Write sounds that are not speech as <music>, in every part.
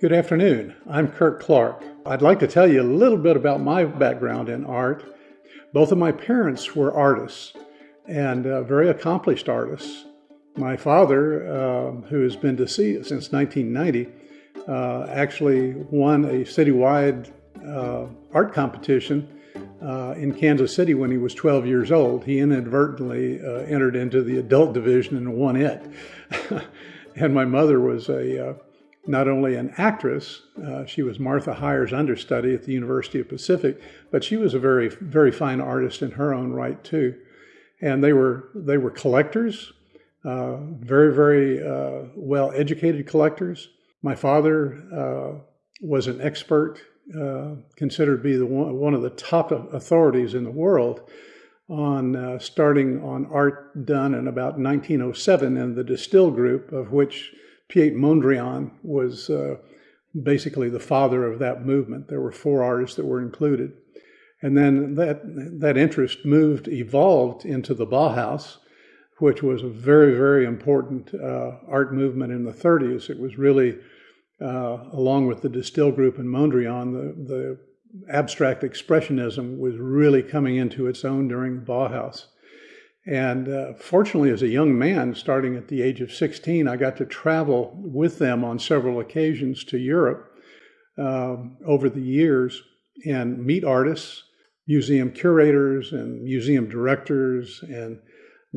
Good afternoon. I'm Kirk Clark. I'd like to tell you a little bit about my background in art. Both of my parents were artists and uh, very accomplished artists. My father, uh, who has been deceased since 1990, uh, actually won a citywide uh, art competition uh, in Kansas City when he was 12 years old. He inadvertently uh, entered into the adult division and won it. <laughs> and my mother was a not only an actress, uh, she was Martha Hyer's understudy at the University of Pacific, but she was a very, very fine artist in her own right too. And they were they were collectors, uh, very, very uh, well educated collectors. My father uh, was an expert, uh, considered to be the one, one of the top authorities in the world on uh, starting on art done in about 1907 in the De Stijl Group, of which Piet Mondrian was uh, basically the father of that movement. There were four artists that were included. And then that, that interest moved, evolved into the Bauhaus, which was a very, very important uh, art movement in the 30s. It was really, uh, along with the De Stijl Group and Mondrian, the, the abstract expressionism was really coming into its own during the Bauhaus. And uh, fortunately, as a young man, starting at the age of 16, I got to travel with them on several occasions to Europe um, over the years and meet artists, museum curators, and museum directors. And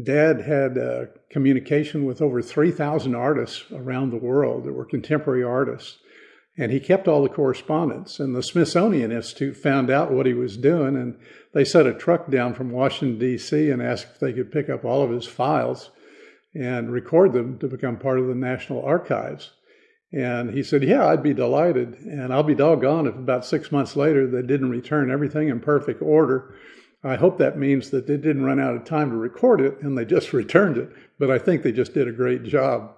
Dad had uh, communication with over 3,000 artists around the world that were contemporary artists. And he kept all the correspondence. And the Smithsonian Institute found out what he was doing, and they set a truck down from Washington, D.C., and asked if they could pick up all of his files and record them to become part of the National Archives. And he said, Yeah, I'd be delighted. And I'll be doggone if about six months later they didn't return everything in perfect order. I hope that means that they didn't run out of time to record it and they just <laughs> returned it. But I think they just did a great job.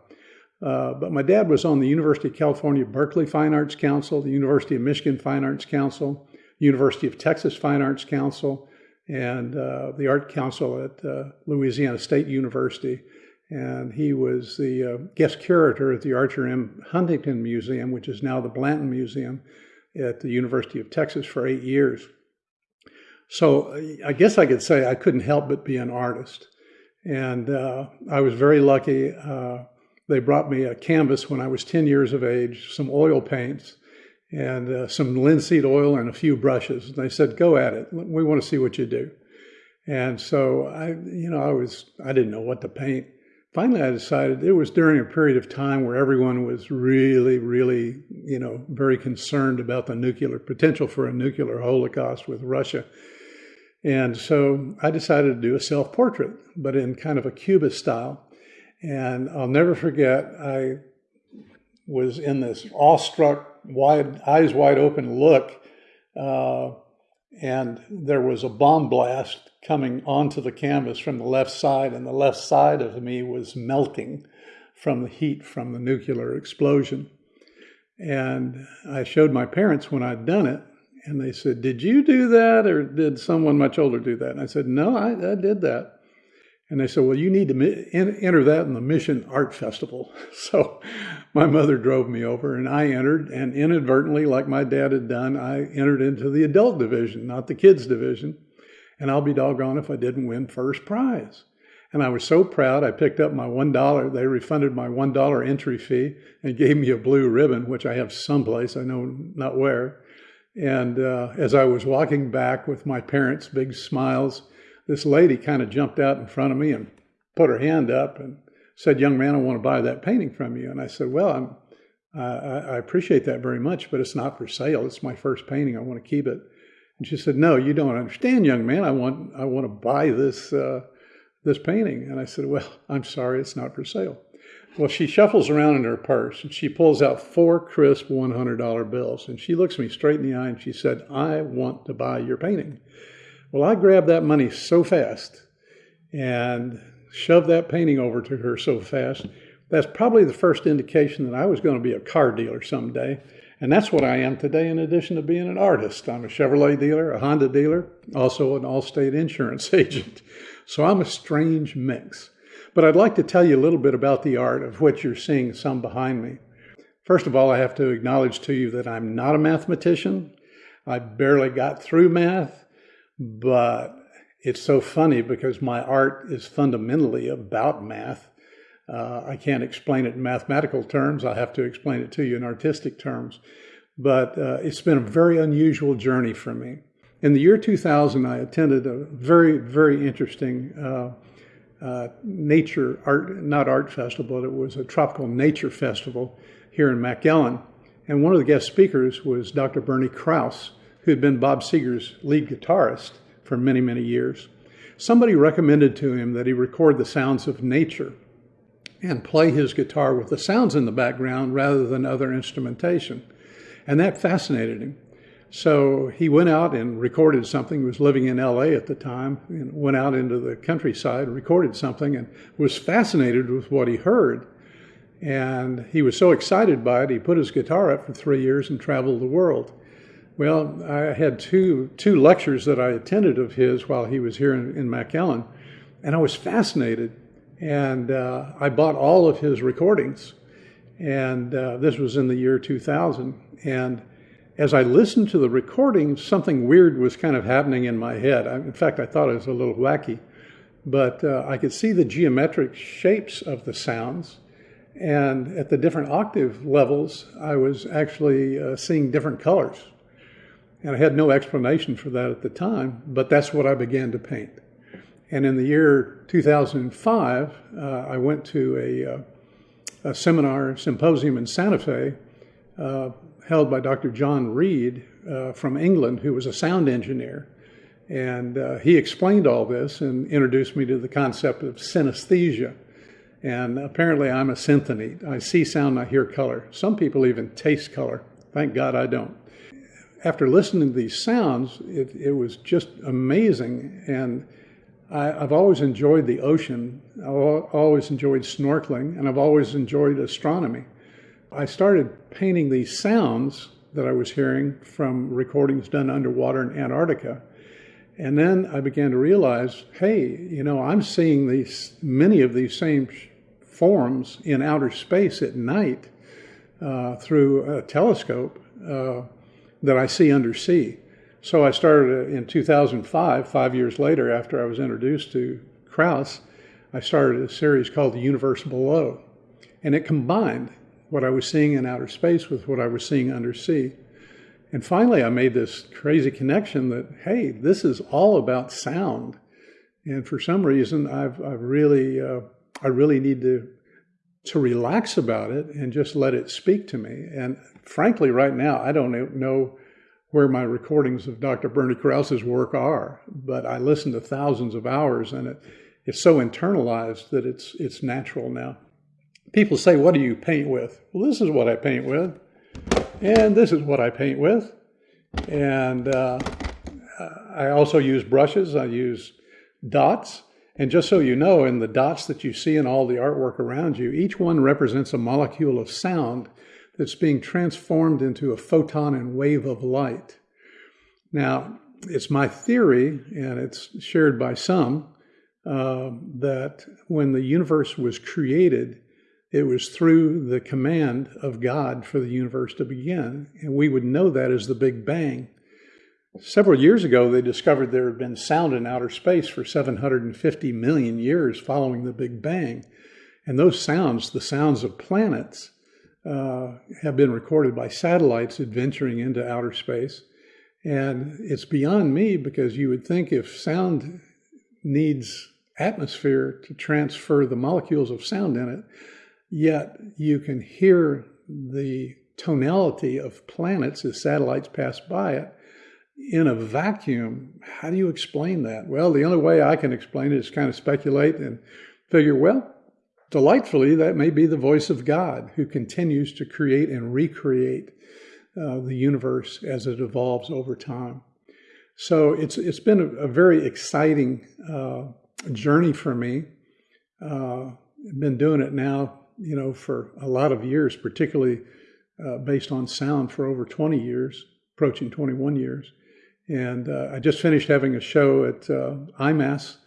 Uh, but my dad was on the University of California, Berkeley Fine Arts Council, the University of Michigan Fine Arts Council, University of Texas Fine Arts Council, and uh, the Art Council at uh, Louisiana State University. And he was the uh, guest curator at the Archer M. Huntington Museum, which is now the Blanton Museum at the University of Texas for eight years. So I guess I could say I couldn't help but be an artist. And uh, I was very lucky. They brought me a canvas when I was 10 years of age, some oil paints, and uh, some linseed oil and a few brushes. And they said, "Go at it. We want to see what you do." And so I, you know, I was I didn't know what to paint. Finally, I decided it was during a period of time where everyone was really, really, you know, very concerned about the nuclear potential for a nuclear holocaust with Russia. And so I decided to do a self portrait, but in kind of a Cubist style. And I'll never forget, I was in this awestruck, wide, eyes wide open look, uh, and there was a bomb blast coming onto the canvas from the left side, and the left side of me was melting from the heat from the nuclear explosion. And I showed my parents when I'd done it, and they said, Did you do that, or did someone much older do that? And I said, No, I, I did that. And they said, well, you need to enter that in the Mission Art Festival. <laughs> So my mother drove me over and I entered and inadvertently, like my dad had done, I entered into the adult division, not the kids division. And I'll be doggone if I didn't win first prize. And I was so proud, I picked up my $1. They refunded my $1 entry fee and gave me a blue ribbon, which I have someplace, I know not where. And uh, as I was walking back with my parents, big smiles, this lady kind of jumped out in front of me and put her hand up and said, Young man, I want to buy that painting from you. And I said, Well, I'm, uh, I appreciate that very much, but it's not for sale. It's my first painting. I want to keep it. And she said, No, you don't understand, young man. I want, I want to buy this, uh, this painting. And I said, Well, <laughs> I'm sorry, it's not for sale. Well, she shuffles around in her purse and she pulls out four crisp $100 bills. And she looks me straight in the eye and she said, I want to buy your painting. Well, I grabbed that money so fast and shoved that painting over to her so fast. That's probably the first indication that I was going to be a car dealer someday. And that's what I am today, in addition to being an artist. I'm a Chevrolet dealer, a Honda dealer, also an Allstate insurance <laughs> agent. So I'm a strange mix. But I'd like to tell you a little bit about the art of what you're seeing some behind me. First of all, I have to acknowledge to you that I'm not a mathematician. I barely got through math, but it's so funny because my art is fundamentally about math. Uh, I can't explain it in mathematical terms. I have to explain it to you in artistic terms. But uh, it's been a very unusual journey for me. In the year 2000, I attended a very, very interesting uh, uh, nature art, not art festival, it was a tropical nature festival here in McAllen. And one of the guest speakers was Dr. Bernie Krause, who had been Bob Seger's lead guitarist for many, many years. Somebody recommended to him that he record the sounds of nature and play his guitar with the sounds in the background rather than other instrumentation. And that fascinated him. So he went out and recorded something. He was living in LA at the time and went out into the countryside, recorded something, and was fascinated with what he heard. And he was so excited by it, he put his guitar up for three years and traveled the world. Well, I had two, two lectures that I attended of his while he was here in, in McAllen, and I was fascinated. And uh, I bought all of his recordings. And uh, this was in the year 2000. And as I listened to the recordings, something weird was kind of happening in my head. I, in fact, I thought it was a little wacky. But uh, I could see the geometric shapes of the sounds. And at the different octave levels, I was actually uh, seeing different colors. And I had no explanation for that at the time, but that's what I began to paint. And in the year 2005, uh, I went to a, uh, a, seminar, symposium in Santa Fe, uh, held by Dr. John Reid uh, from England, who was a sound engineer. And uh, he explained all this and introduced me to the concept of synesthesia. And apparently, I'm a synthenete. I see sound, I hear color. Some people even taste color. Thank God I don't after listening to these sounds, it, it was just amazing. And I, have always enjoyed the ocean. I've always enjoyed snorkeling, and I've always enjoyed astronomy. I started painting these sounds that I was hearing from recordings done underwater in Antarctica. And then I began to realize, hey, you know, I'm seeing these many of these same forms in outer space at night uh, through a telescope. Uh, that I see under undersea. So I started in 2005, five years later after I was introduced to Krause, I started a series called The Universe Below. And it combined what I was seeing in outer space with what I was seeing undersea. And finally, I made this crazy connection that, hey, this is all about sound. And for some reason, I've, I've really, uh, I really need to to relax about it and just let it speak to me. And frankly, right now, I don't know where my recordings of Dr. Bernie Krause's work are, but I listen to thousands of hours and it, it's so internalized that it's, it's natural now. People say, What do you paint with? Well, this is what I paint with, and this is what I paint with. And uh, I also use brushes, I use dots. And just so you know, in the dots that you see in all the artwork around you, each one represents a molecule of sound that's being transformed into a photon and wave of light. Now, it's my theory, and it's shared by some, uh, that when the universe was created, it was through the command of God for the universe to begin. And we would know that as the Big Bang. Several years ago, they discovered there had been sound in outer space for 750 million years following the Big Bang. And those sounds, the sounds of planets, uh, have been recorded by satellites adventuring into outer space. And it's beyond me because you would think if sound needs atmosphere to transfer the molecules of sound in it, yet you can hear the tonality of planets as satellites pass by it in a vacuum. How do you explain that? Well, the only way I can explain it is kind of speculate and figure, well, delightfully, that may be the voice of God who continues to create and recreate uh, the universe as it evolves over time. So it's it's been a, a very exciting uh, journey for me. Uh, I've been doing it now, you know, for a lot of years, particularly uh, based on sound for over 20 years, approaching 21 years. And uh, I just finished having a show at uh, IMAS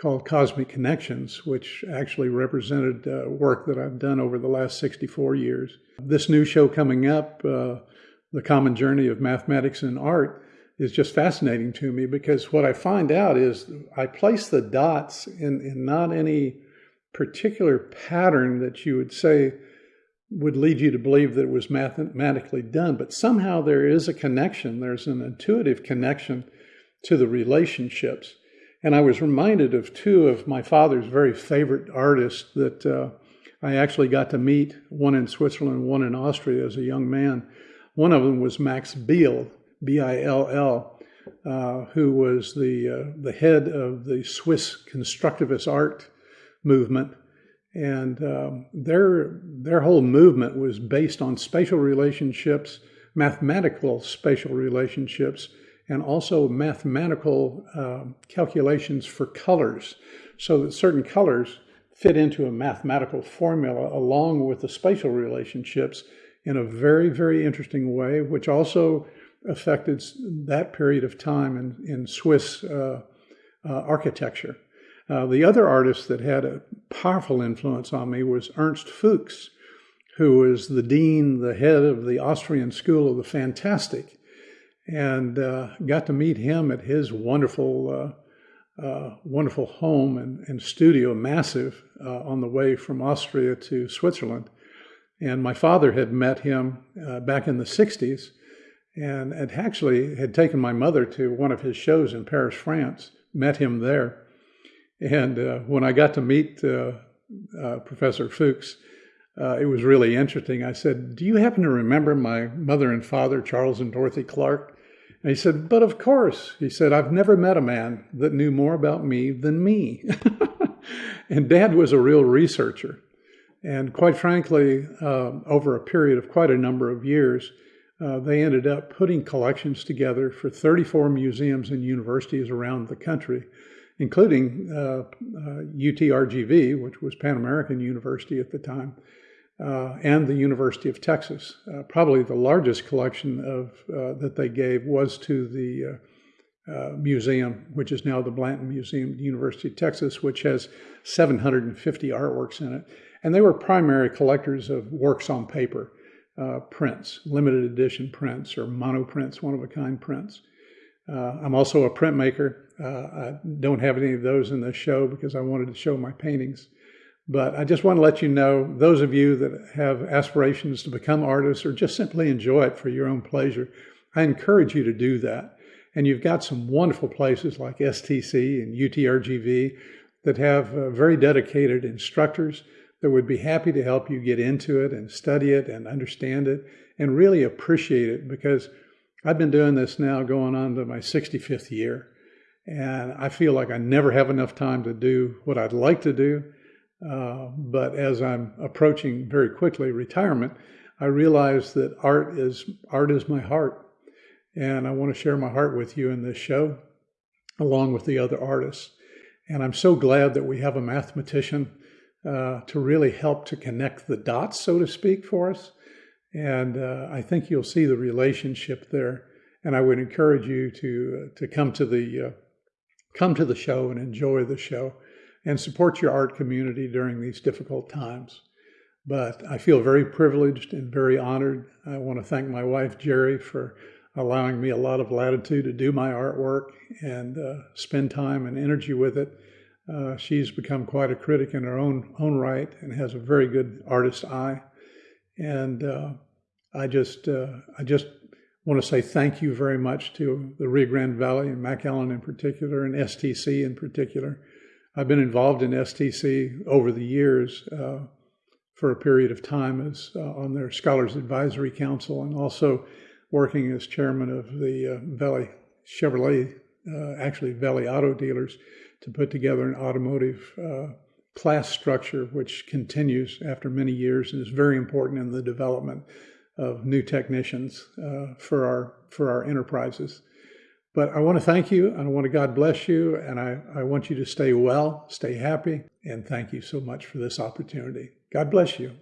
called Cosmic Connections, which actually represented uh, work that I've done over the last 64 years. This new show coming up, uh, The Common Journey of Mathematics and Art, is just fascinating to me because what I find out is I place the dots in, in not any particular pattern that you would say would lead you to believe that it was mathematically done, but somehow there is a connection. There's an intuitive connection to the relationships. And I was reminded of two of my father's very favorite artists that uh, I actually got to meet, one in Switzerland, one in Austria as a young man. One of them was Max Bill, B I L L, uh, who was the, uh, the head of the Swiss constructivist art movement. And um, their, their whole movement was based on spatial relationships, mathematical spatial relationships, and also mathematical uh, calculations for colors so that certain colors fit into a mathematical formula along with the spatial relationships in a very, very interesting way, which also affected that period of time in, in Swiss uh, uh, architecture. Uh, the other artist that had a powerful influence on me was Ernst Fuchs, who was the dean, the head of the Austrian School of the Fantastic and uh, got to meet him at his wonderful, uh, uh, wonderful home and, and studio, massive, uh, on the way from Austria to Switzerland. And my father had met him back in the 60s and had actually had taken my mother to one of his shows in Paris, France, met him there. And uh, when I got to meet Professor Fuchs, uh, it was really interesting. I said, Do you happen to remember my mother and father, Charles and Dorothy Clark? And he said, But of course. He said, I've never met a man that knew more about me than me. <laughs> and dad was a real researcher. And quite frankly, uh, over a period of quite a number of years, uh, they ended up putting collections together for 34 museums and universities around the country, including uh, UTRGV, uh, which was Pan American University at the time uh, and the University of Texas. Uh, probably the largest collection of uh, that they gave was to the uh, uh, museum, which is now the Blanton Museum, University of Texas, which has 750 artworks in it. And they were primary collectors of works on paper, uh, prints, limited edition prints or monoprints, one-of-a-kind prints. I'm also a printmaker. I don't have any of those in this show because I wanted to show my paintings. But I just want to let you know, those of you that have aspirations to become artists or just simply enjoy it for your own pleasure, I encourage you to do that. And you've got some wonderful places like STC and UTRGV that have uh, very dedicated instructors that would be happy to help you get into it and study it and understand it and really appreciate it because I've been doing this now going on to my 65th year. And I feel like I never have enough time to do what I'd like to do. Uh, but as I'm approaching very quickly retirement, I realize that art is art is my heart, and I want to share my heart with you in this show, along with the other artists. And I'm so glad that we have a mathematician uh, to really help to connect the dots, so to speak, for us. And uh, I think you'll see the relationship there. And I would encourage you to uh, to come to the uh, come to the show and enjoy the show and support your art community during these difficult times. But I feel very privileged and very honored. I want to thank my wife, Jerry, for allowing me a lot of latitude to do my artwork and uh, spend time and energy with it. Uh, she's become quite a critic in her own own right and has a very good artist eye. And uh, I just uh, I just want to say thank you very much to the Rio Grande Valley and McAllen in particular and STC in particular. I've been involved in STC over the years uh, for a period of time as uh, on their Scholars Advisory Council and also working as chairman of the uh, Valley Chevrolet, uh, actually Valley Auto Dealers, to put together an automotive uh, class structure which continues after many years and is very important in the development of new technicians uh, for our for our enterprises. But I want to thank you. I want to God bless you. And I, I want you to stay well, stay happy. And thank you so much for this opportunity. God bless you.